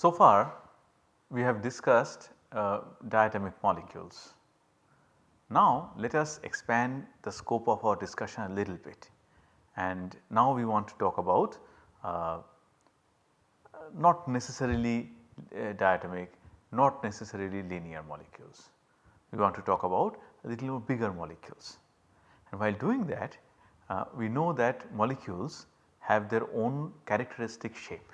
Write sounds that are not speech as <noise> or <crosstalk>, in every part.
So far we have discussed uh, diatomic molecules. Now let us expand the scope of our discussion a little bit and now we want to talk about uh, not necessarily uh, diatomic, not necessarily linear molecules. We want to talk about a little bigger molecules. And while doing that uh, we know that molecules have their own characteristic shape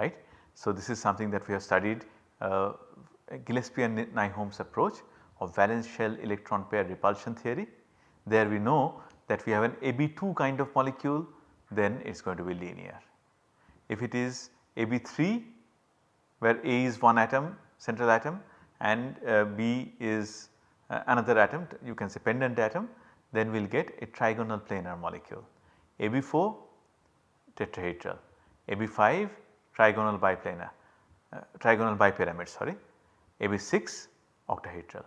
right. So, this is something that we have studied uh, Gillespie and Nyholm's approach of valence shell electron pair repulsion theory. There we know that we have an AB2 kind of molecule then it is going to be linear. If it is AB3 where A is one atom central atom and uh, B is uh, another atom you can say pendant atom then we will get a trigonal planar molecule. AB4 tetrahedral, AB5 trigonal biplanar, uh, trigonal bipyramid sorry, AB6 octahedral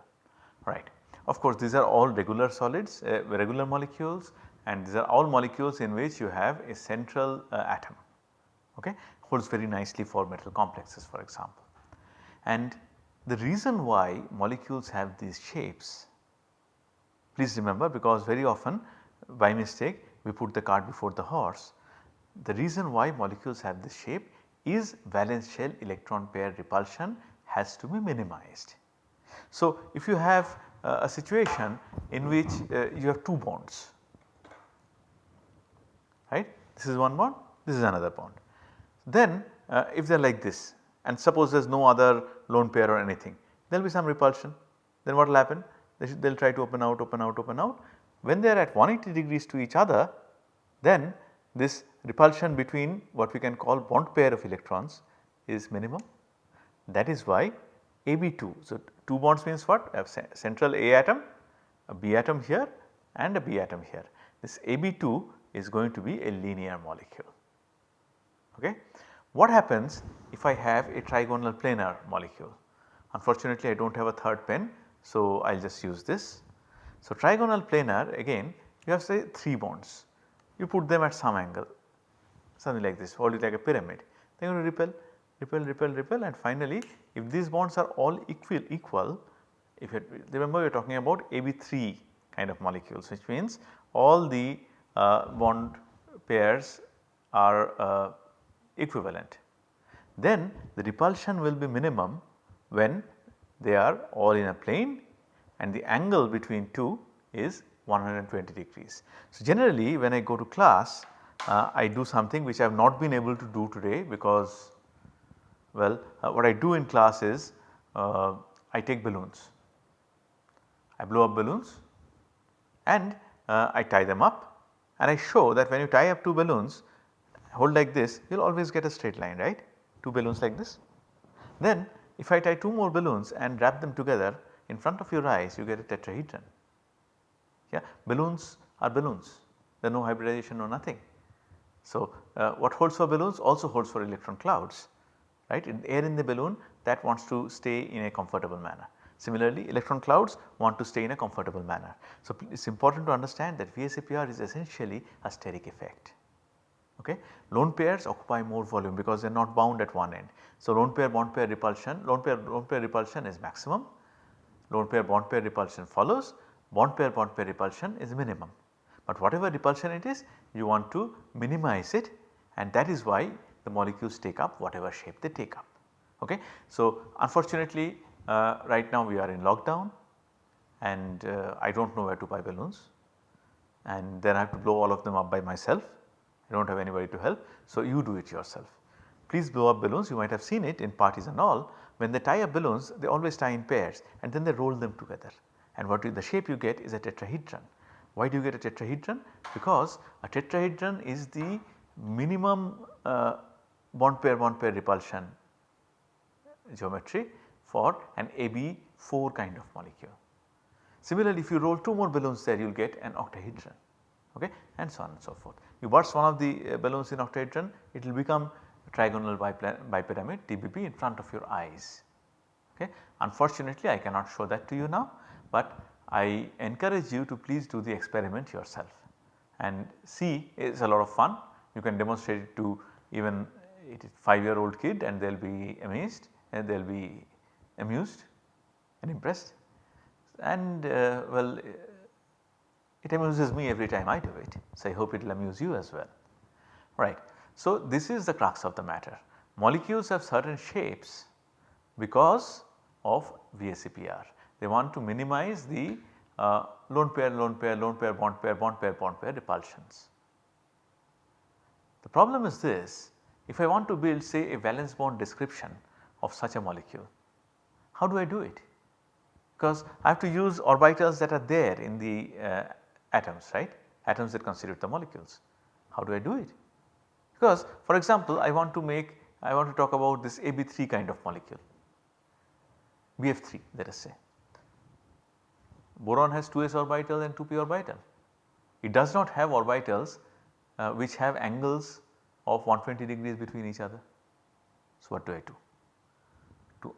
right. Of course, these are all regular solids uh, regular molecules and these are all molecules in which you have a central uh, atom okay holds very nicely for metal complexes for example. And the reason why molecules have these shapes please remember because very often by mistake we put the cart before the horse. The reason why molecules have this shape is valence shell electron pair repulsion has to be minimized. So, if you have uh, a situation in which uh, you have two bonds right this is one bond this is another bond. Then uh, if they are like this and suppose there is no other lone pair or anything there will be some repulsion then what will happen they will try to open out open out open out when they are at 180 degrees to each other then this repulsion between what we can call bond pair of electrons is minimum. That is why AB2. So, 2 bonds means what? A central A atom, a B atom here and a B atom here. This AB2 is going to be a linear molecule. Okay. What happens if I have a trigonal planar molecule? Unfortunately, I do not have a third pen. So, I will just use this. So, trigonal planar again you have say 3 bonds you put them at some angle something like this hold it like a pyramid they are going to repel repel repel repel and finally if these bonds are all equal equal if you remember we are talking about AB3 kind of molecules which means all the uh, bond pairs are uh, equivalent then the repulsion will be minimum when they are all in a plane and the angle between two is 120 degrees. So, generally when I go to class uh, I do something which I have not been able to do today because well uh, what I do in class is uh, I take balloons, I blow up balloons and uh, I tie them up and I show that when you tie up two balloons hold like this you will always get a straight line right? 2 balloons like this. Then if I tie 2 more balloons and wrap them together in front of your eyes you get a tetrahedron. Yeah? Balloons are balloons. There is no hybridization or nothing. So, uh, what holds for balloons also holds for electron clouds right in air in the balloon that wants to stay in a comfortable manner. Similarly, electron clouds want to stay in a comfortable manner. So, it is important to understand that VSEPR is essentially a steric effect. Okay. Lone pairs occupy more volume because they are not bound at one end. So, lone pair bond pair repulsion, lone pair lone pair repulsion is maximum, lone pair bond pair repulsion follows bond pair bond pair repulsion is minimum. But whatever repulsion it is you want to minimize it and that is why the molecules take up whatever shape they take up. Okay. So, unfortunately uh, right now we are in lockdown and uh, I do not know where to buy balloons and then I have to blow all of them up by myself. I do not have anybody to help. So, you do it yourself. Please blow up balloons you might have seen it in parties and all when they tie up balloons they always tie in pairs and then they roll them together and what the shape you get is a tetrahedron. Why do you get a tetrahedron? Because a tetrahedron is the minimum uh, bond pair bond pair repulsion geometry for an AB4 kind of molecule. Similarly, if you roll 2 more balloons there you will get an octahedron okay, and so on and so forth. You burst one of the uh, balloons in octahedron it will become trigonal bipyramid TBP in front of your eyes. Okay. Unfortunately, I cannot show that to you now, but I encourage you to please do the experiment yourself and see it is a lot of fun. You can demonstrate it to even it is 5 year old kid and they will be amazed and they will be amused and impressed and uh, well it amuses me every time I do it. So, I hope it will amuse you as well right. So, this is the crux of the matter molecules have certain shapes because of VSEPR. They want to minimize the uh, lone pair, lone pair, lone pair, bond pair, bond pair, bond pair repulsions. The problem is this if I want to build say a valence bond description of such a molecule, how do I do it? Because I have to use orbitals that are there in the uh, atoms right, atoms that constitute the molecules. How do I do it? Because for example, I want to make I want to talk about this AB3 kind of molecule, BF3 let us say. Boron has 2s orbital and 2p orbital. It does not have orbitals uh, which have angles of 120 degrees between each other. So, what do I do? To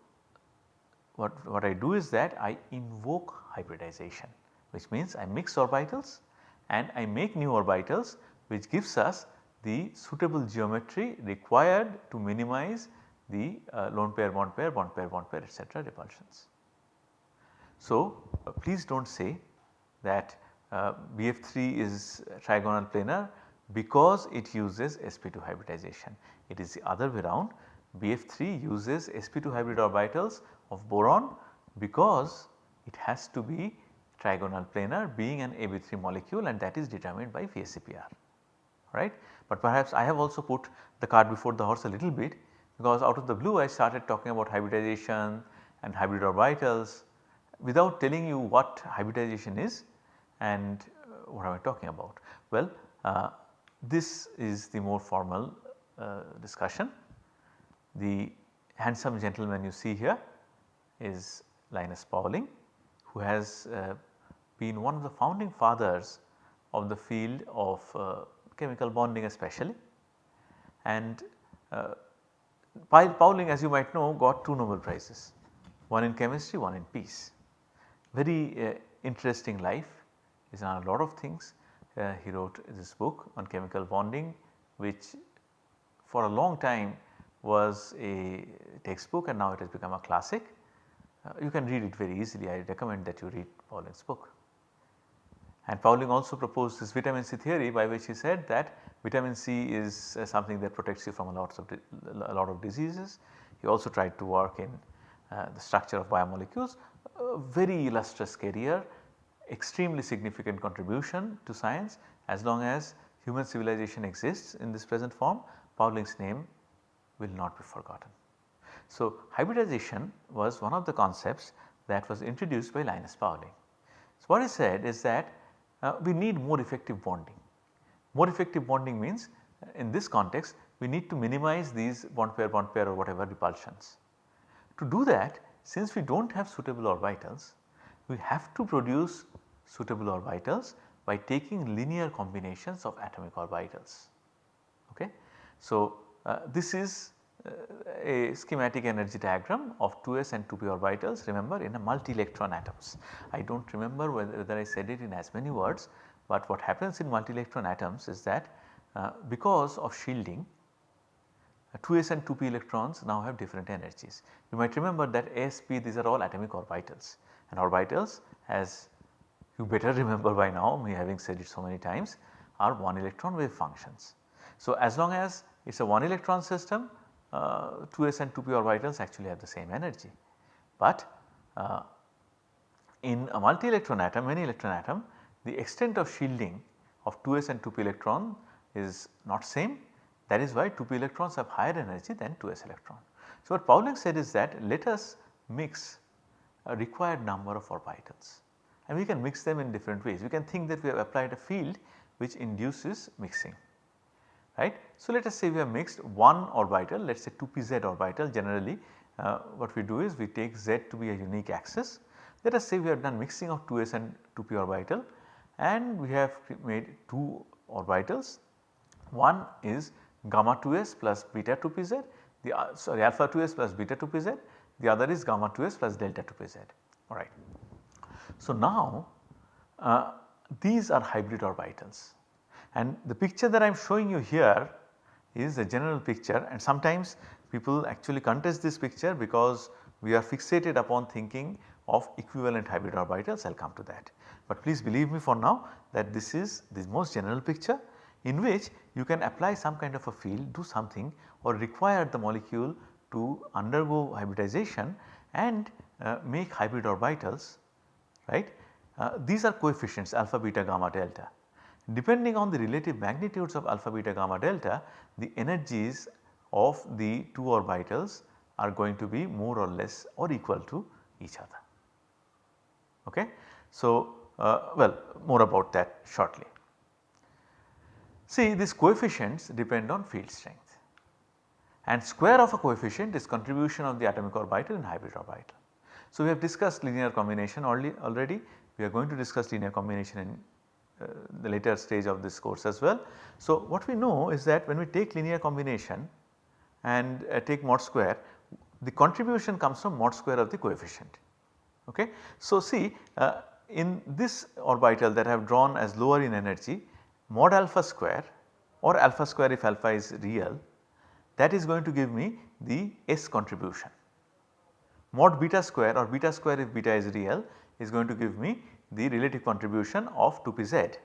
what, what I do is that I invoke hybridization which means I mix orbitals and I make new orbitals which gives us the suitable geometry required to minimize the uh, lone pair bond pair bond pair bond pair etc repulsions. So, please do not say that uh, BF3 is trigonal planar because it uses sp2 hybridization. It is the other way around BF3 uses sp2 hybrid orbitals of boron because it has to be trigonal planar being an AB3 molecule and that is determined by VSEPR right. But perhaps I have also put the cart before the horse a little bit because out of the blue I started talking about hybridization and hybrid orbitals without telling you what hybridization is and uh, what am I talking about. Well, uh, this is the more formal uh, discussion. The handsome gentleman you see here is Linus Pauling who has uh, been one of the founding fathers of the field of uh, chemical bonding especially. And uh, Pauling as you might know got two Nobel prizes, one in chemistry, one in peace. Very uh, interesting life, he has done a lot of things. Uh, he wrote this book on chemical bonding which for a long time was a textbook and now it has become a classic. Uh, you can read it very easily, I recommend that you read Pauling's book. And Pauling also proposed this vitamin C theory by which he said that vitamin C is uh, something that protects you from a lot of a lot of diseases. He also tried to work in the structure of biomolecules, very illustrious career, extremely significant contribution to science as long as human civilization exists in this present form Pauling's name will not be forgotten. So, hybridization was one of the concepts that was introduced by Linus Pauling. So, what he said is that uh, we need more effective bonding. More effective bonding means uh, in this context we need to minimize these bond pair bond pair or whatever repulsions. To do that since we do not have suitable orbitals we have to produce suitable orbitals by taking linear combinations of atomic orbitals. Okay. So, uh, this is uh, a schematic energy diagram of 2s and 2p orbitals remember in a multi electron atoms. I do not remember whether, whether, I said it in as many words, but what happens in multi electron atoms is that uh, because of shielding 2s uh, and 2p electrons now have different energies. You might remember that ASP these are all atomic orbitals and orbitals as you better <laughs> remember by now me having said it so many times are one electron wave functions. So, as long as it is a one electron system uh, 2s and 2p orbitals actually have the same energy. But uh, in a multi electron atom many electron atom the extent of shielding of 2s and 2p electron is not same that is why 2p electrons have higher energy than 2s electron. So, what Pauling said is that let us mix a required number of orbitals and we can mix them in different ways. We can think that we have applied a field which induces mixing right. So, let us say we have mixed one orbital let us say 2pz orbital generally uh, what we do is we take z to be a unique axis. Let us say we have done mixing of 2s and 2p orbital and we have made 2 orbitals. One is gamma 2s plus beta 2pz the uh, sorry alpha 2s plus beta 2pz the other is gamma 2s plus delta 2pz alright. So, now uh, these are hybrid orbitals and the picture that I am showing you here is a general picture and sometimes people actually contest this picture because we are fixated upon thinking of equivalent hybrid orbitals I will come to that. But please believe me for now that this is the most general picture in which you can apply some kind of a field do something or require the molecule to undergo hybridization and uh, make hybrid orbitals right. Uh, these are coefficients alpha, beta, gamma, delta. Depending on the relative magnitudes of alpha, beta, gamma, delta the energies of the two orbitals are going to be more or less or equal to each other. Okay. So, uh, well more about that shortly. See these coefficients depend on field strength and square of a coefficient is contribution of the atomic orbital and hybrid orbital. So, we have discussed linear combination already, we are going to discuss linear combination in uh, the later stage of this course as well. So, what we know is that when we take linear combination and uh, take mod square the contribution comes from mod square of the coefficient. Okay. So, see uh, in this orbital that I have drawn as lower in energy mod alpha square or alpha square if alpha is real that is going to give me the S contribution. Mod beta square or beta square if beta is real is going to give me the relative contribution of 2pz.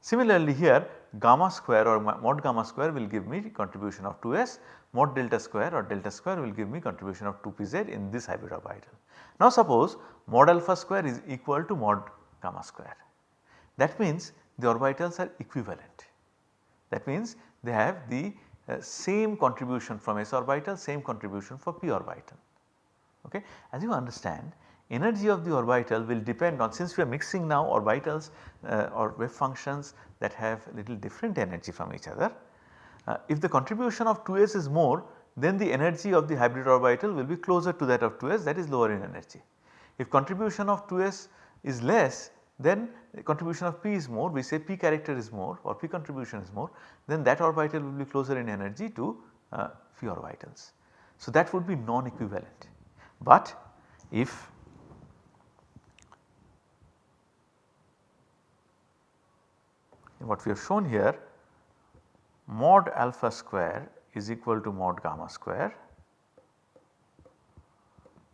Similarly here gamma square or mod gamma square will give me contribution of 2s, mod delta square or delta square will give me contribution of 2pz in this hybrid orbital. Now suppose mod alpha square is equal to mod gamma square. That means the orbitals are equivalent. That means they have the uh, same contribution from s orbital, same contribution for p orbital. Okay. As you understand energy of the orbital will depend on since we are mixing now orbitals uh, or wave functions that have little different energy from each other. Uh, if the contribution of 2s is more then the energy of the hybrid orbital will be closer to that of 2s that is lower in energy. If contribution of 2s is less then the contribution of p is more we say p character is more or p contribution is more then that orbital will be closer in energy to uh, phi orbitals. So that would be non-equivalent but if what we have shown here mod alpha square is equal to mod gamma square,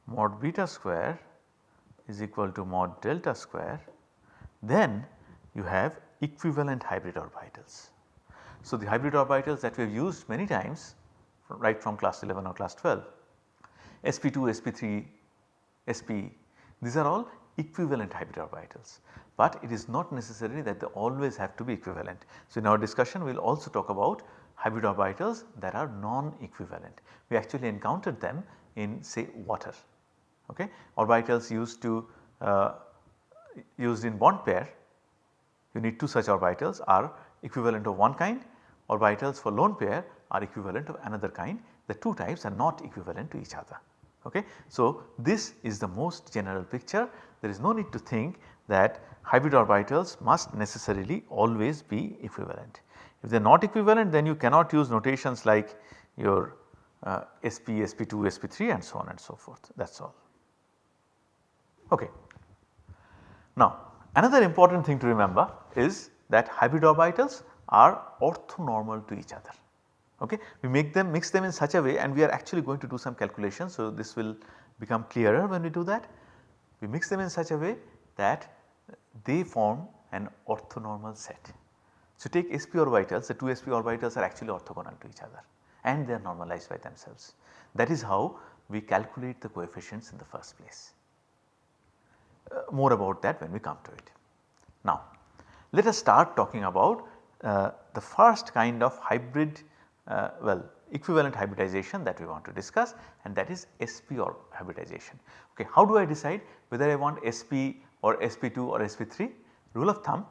mod beta square is equal to mod delta square, then you have equivalent hybrid orbitals. So, the hybrid orbitals that we have used many times right from class 11 or class 12 sp2, sp3, sp these are all equivalent hybrid orbitals but it is not necessary that they always have to be equivalent. So, in our discussion we will also talk about hybrid orbitals that are non-equivalent. We actually encountered them in say water. Okay. Orbitals used to uh, used in bond pair you need two such orbitals are equivalent of one kind orbitals for lone pair are equivalent of another kind the two types are not equivalent to each other. Okay. So, this is the most general picture there is no need to think that hybrid orbitals must necessarily always be equivalent. If they are not equivalent then you cannot use notations like your uh, SP, SP2, SP3 and so on and so forth that is all. Okay. Now another important thing to remember is that hybrid orbitals are orthonormal to each other. Okay. We make them mix them in such a way and we are actually going to do some calculations. So, this will become clearer when we do that. We mix them in such a way that they form an orthonormal set. So, take sp orbitals the 2 sp orbitals are actually orthogonal to each other and they are normalized by themselves. That is how we calculate the coefficients in the first place. Uh, more about that when we come to it. Now let us start talking about uh, the first kind of hybrid uh, well equivalent hybridization that we want to discuss and that is SP or hybridization. Okay, how do I decide whether I want SP or SP2 or SP3? Rule of thumb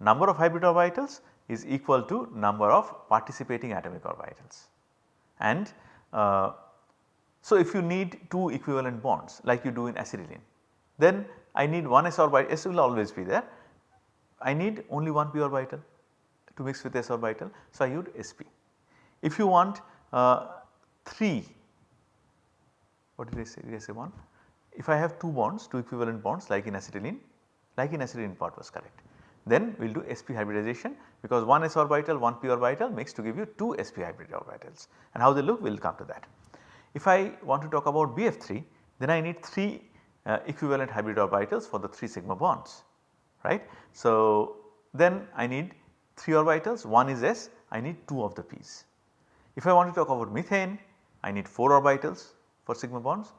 number of hybrid orbitals is equal to number of participating atomic orbitals. And uh, so if you need two equivalent bonds like you do in acetylene then I need one s orbital s will always be there. I need only one p orbital to mix with s orbital so I use sp. If you want uh, 3 what did I say? Did I say 1 if I have 2 bonds 2 equivalent bonds like in acetylene like in acetylene part was correct then we will do sp hybridization because one s orbital one p orbital mix to give you 2 sp hybrid orbitals and how they look we will come to that. If I want to talk about BF3 then I need 3 uh, equivalent hybrid orbitals for the 3 sigma bonds right. So, then I need 3 orbitals one is s I need 2 of the p's. If I want to talk about methane I need 4 orbitals for sigma bonds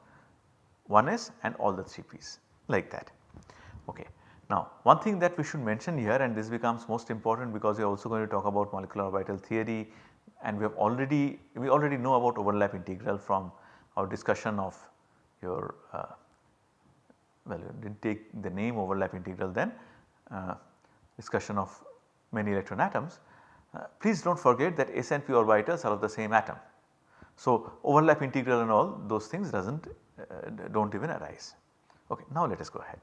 1 s and all the 3 p's like that. Okay. Now one thing that we should mention here and this becomes most important because we are also going to talk about molecular orbital theory and we have already we already know about overlap integral from our discussion of your uh, well did not take the name overlap integral then uh, discussion of many electron atoms. Uh, please do not forget that s and p orbitals are of the same atom. So overlap integral and all those things does not uh, do not even arise. Okay, now let us go ahead.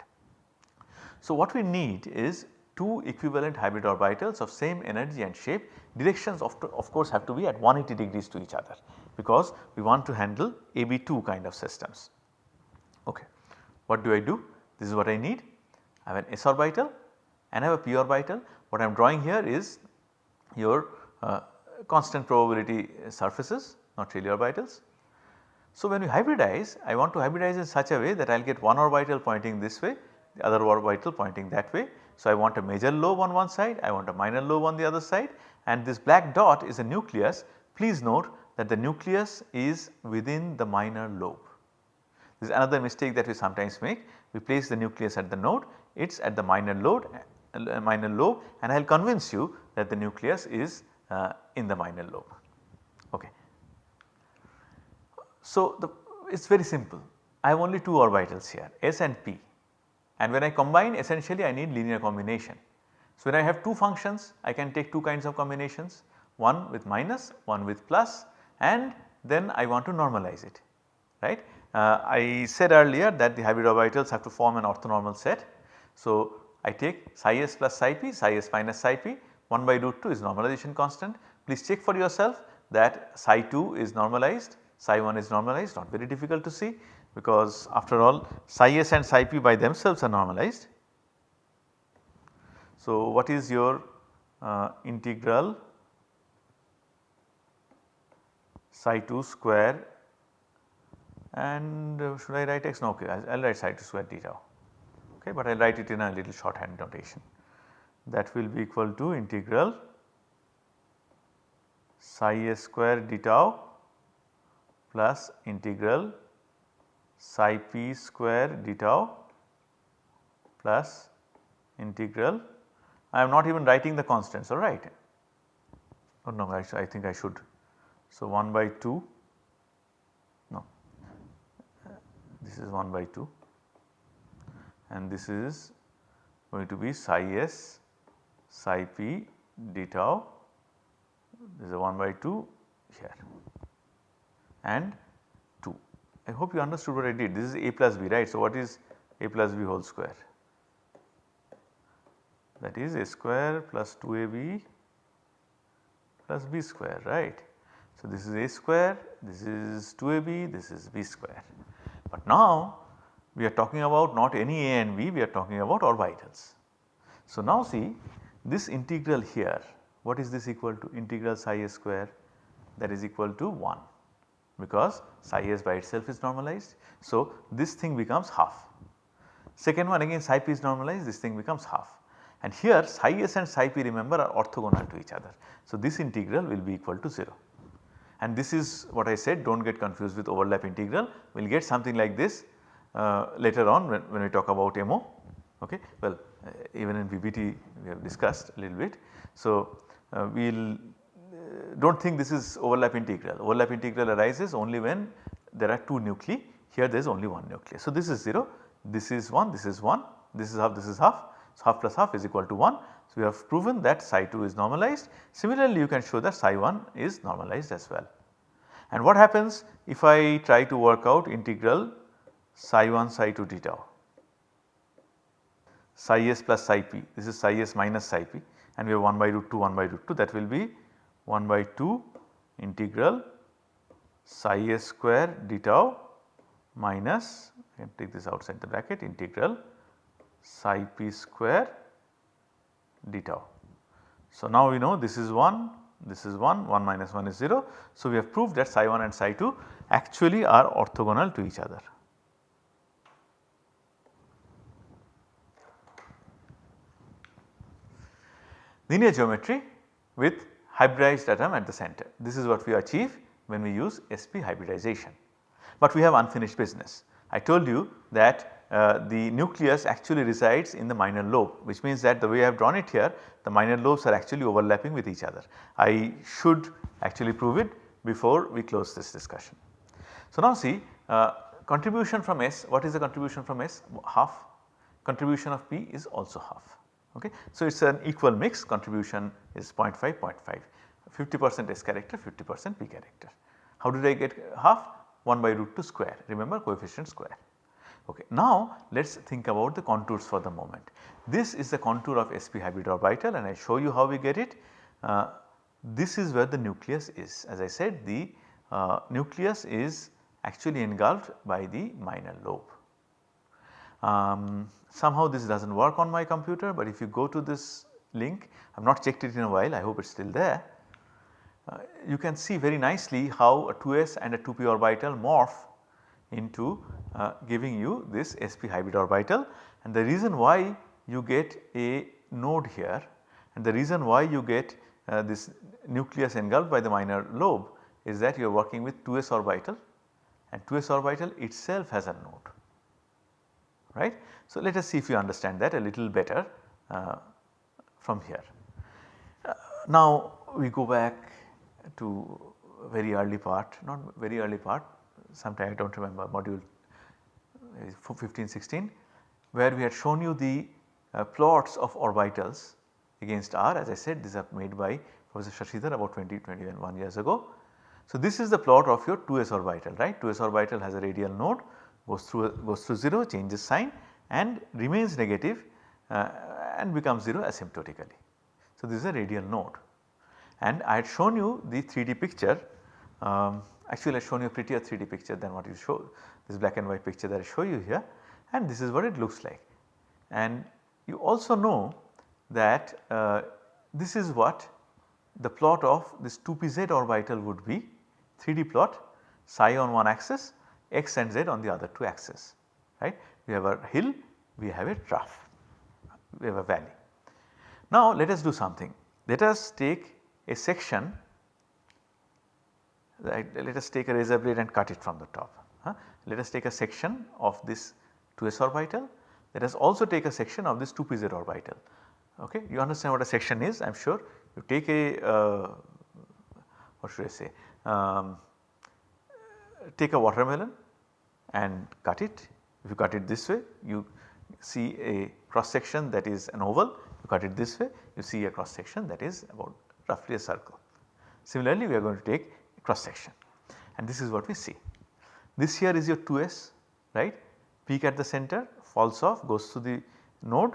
So what we need is two equivalent hybrid orbitals of same energy and shape directions of, of course have to be at 180 degrees to each other because we want to handle AB2 kind of systems. What do I do? This is what I need. I have an s orbital and I have a p orbital. What I am drawing here is your uh, constant probability surfaces not really orbitals. So when we hybridize I want to hybridize in such a way that I will get one orbital pointing this way the other orbital pointing that way. So I want a major lobe on one side, I want a minor lobe on the other side and this black dot is a nucleus. Please note that the nucleus is within the minor lobe. This is another mistake that we sometimes make. We place the nucleus at the node, it is at the minor lobe, uh, minor lobe and I will convince you that the nucleus is uh, in the minor lobe. Okay. So it is very simple. I have only two orbitals here S and P and when I combine essentially I need linear combination. So when I have two functions I can take two kinds of combinations one with minus one with plus and then I want to normalize it right. Uh, I said earlier that the hybrid orbitals have to form an orthonormal set. So I take psi s plus psi p, psi s minus psi p 1 by root 2 is normalization constant. Please check for yourself that psi 2 is normalized, psi 1 is normalized not very difficult to see because after all psi s and psi p by themselves are normalized. So, what is your uh, integral psi 2 square and uh, should I write x? No, okay, I will write psi 2 square d tau, okay, but I will write it in a little shorthand notation that will be equal to integral psi s square d tau plus integral psi p square d tau plus integral I am not even writing the constants alright. Oh no I, I think I should. So 1 by 2 no this is 1 by 2 and this is going to be psi s psi p d tau this is a 1 by 2 here and 2. I hope you understood what I did. This is a plus b right. So, what is a plus b whole square? That is a square plus 2ab plus b square right. So, this is a square, this is 2ab, this is b square. Now we are talking about not any a and b, we are talking about orbitals. So, now see this integral here, what is this equal to? Integral psi a square that is equal to 1 because psi s by itself is normalized. So, this thing becomes half. Second one again psi p is normalized this thing becomes half and here psi s and psi p remember are orthogonal to each other. So, this integral will be equal to 0 and this is what I said do not get confused with overlap integral we will get something like this uh, later on when, when we talk about MO okay. Well uh, even in VBT we have discussed a little bit. So, uh, we will do not think this is overlap integral. Overlap integral arises only when there are 2 nuclei here there is only one nucleus. So, this is 0, this is 1, this is 1, this is half, this is half. So, half plus half is equal to 1. So, we have proven that psi 2 is normalized. Similarly, you can show that psi 1 is normalized as well. And what happens if I try to work out integral psi 1 psi 2 d tau? Psi s plus psi p, this is psi s minus psi p and we have 1 by root 2 1 by root 2 that will be 1 by 2 integral psi s square d tau minus I can take this outside the bracket integral psi p square d tau. So, now we know this is 1, this is 1, 1 minus 1 is 0. So, we have proved that psi 1 and psi 2 actually are orthogonal to each other. Linear geometry with hybridized atom at the center. This is what we achieve when we use sp hybridization. But we have unfinished business. I told you that uh, the nucleus actually resides in the minor lobe which means that the way I have drawn it here the minor lobes are actually overlapping with each other. I should actually prove it before we close this discussion. So, now see uh, contribution from S what is the contribution from S half contribution of P is also half okay. So, it is an equal mix contribution is 0.5 0.5 50 percent S character 50 percent P character. How did I get half 1 by root 2 square remember coefficient square. Okay. Now let us think about the contours for the moment. This is the contour of sp hybrid orbital and I show you how we get it. Uh, this is where the nucleus is as I said the uh, nucleus is actually engulfed by the minor lobe. Um, somehow this does not work on my computer but if you go to this link I have not checked it in a while I hope it is still there. Uh, you can see very nicely how a 2s and a 2p orbital morph into uh, giving you this sp hybrid orbital and the reason why you get a node here and the reason why you get uh, this nucleus engulfed by the minor lobe is that you are working with 2s orbital and 2s orbital itself has a node right. So, let us see if you understand that a little better uh, from here. Uh, now we go back to very early part not very early part sometime I do not remember module uh, 15 16 where we had shown you the uh, plots of orbitals against R as I said these are made by Professor Shashidhar about 20 21 years ago. So, this is the plot of your 2s orbital right 2s orbital has a radial node goes through goes through 0 changes sign and remains negative, uh, and becomes 0 asymptotically. So, this is a radial node and I had shown you the 3D picture um, actually I have shown you a prettier 3D picture than what you show this black and white picture that I show you here and this is what it looks like. And you also know that uh, this is what the plot of this 2pz orbital would be 3D plot psi on one axis x and z on the other two axes right. We have a hill, we have a trough, we have a valley. Now let us do something. Let us take a section let us take a razor blade and cut it from the top. Huh? Let us take a section of this 2s orbital, let us also take a section of this 2pz orbital. Okay? You understand what a section is I am sure you take a uh, what should I say um, take a watermelon and cut it. If you cut it this way you see a cross section that is an oval, you cut it this way you see a cross section that is about roughly a circle. Similarly we are going to take cross section and this is what we see. This here is your 2s right peak at the center falls off goes to the node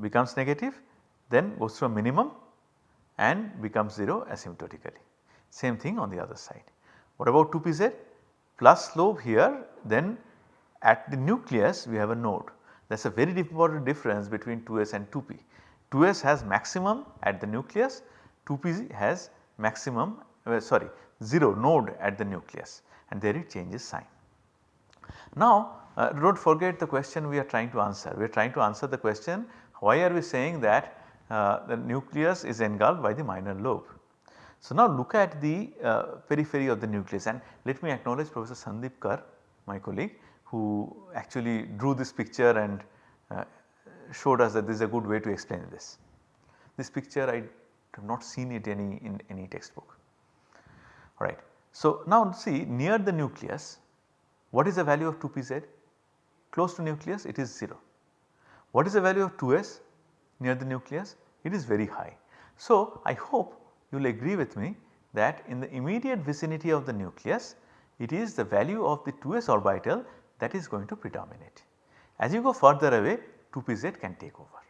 becomes negative then goes to a minimum and becomes 0 asymptotically. Same thing on the other side. What about 2pz? Plus slope here then at the nucleus we have a node that is a very important difference between 2s and 2p. 2s has maximum at the nucleus 2p has maximum uh, sorry 0 node at the nucleus and there it changes sign. Now uh, do not forget the question we are trying to answer. We are trying to answer the question why are we saying that uh, the nucleus is engulfed by the minor lobe. So now look at the uh, periphery of the nucleus and let me acknowledge Professor Sandeep Kar my colleague who actually drew this picture and uh, showed us that this is a good way to explain this. This picture I have not seen it any in any textbook right. So now see near the nucleus what is the value of 2pz? Close to nucleus it is 0. What is the value of 2s near the nucleus? It is very high. So I hope you will agree with me that in the immediate vicinity of the nucleus it is the value of the 2s orbital that is going to predominate. As you go further away 2pz can take over.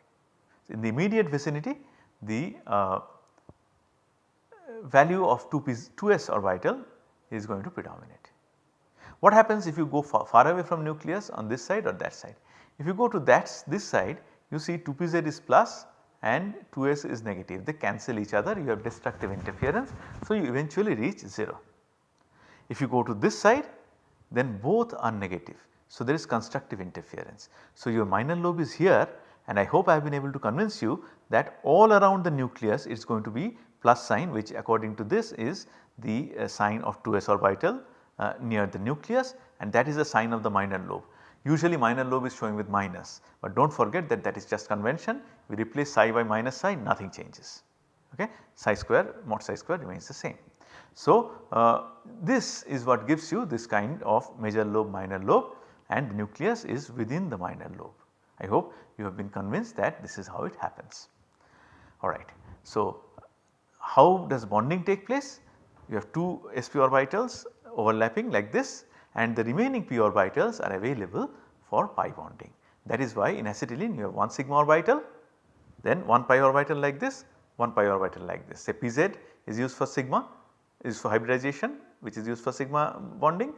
So in the immediate vicinity the uh, value of 2p 2s orbital is going to predominate. What happens if you go far, far, away from nucleus on this side or that side? If you go to that this side you see 2pz is plus and 2s is negative they cancel each other you have destructive interference. So, you eventually reach 0. If you go to this side then both are negative. So, there is constructive interference. So, your minor lobe is here and I hope I have been able to convince you that all around the nucleus it is going to be plus sign which according to this is the uh, sign of 2s orbital uh, near the nucleus and that is the sign of the minor lobe. Usually minor lobe is showing with minus, but do not forget that that is just convention we replace psi by minus psi nothing changes okay psi square mod psi square remains the same. So, uh, this is what gives you this kind of major lobe minor lobe and the nucleus is within the minor lobe. I hope you have been convinced that this is how it happens. Alright. So, how does bonding take place? You have two sp orbitals overlapping like this and the remaining p orbitals are available for pi bonding. That is why in acetylene you have one sigma orbital then one pi orbital like this, one pi orbital like this. Say Pz is used for sigma is for hybridization which is used for sigma bonding,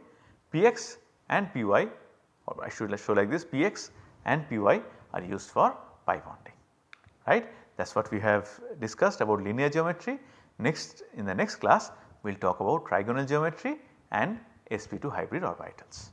Px and Py or I should show like this Px and Py are used for pi bonding right. That is what we have discussed about linear geometry. Next in the next class we will talk about trigonal geometry and sp2 hybrid orbitals.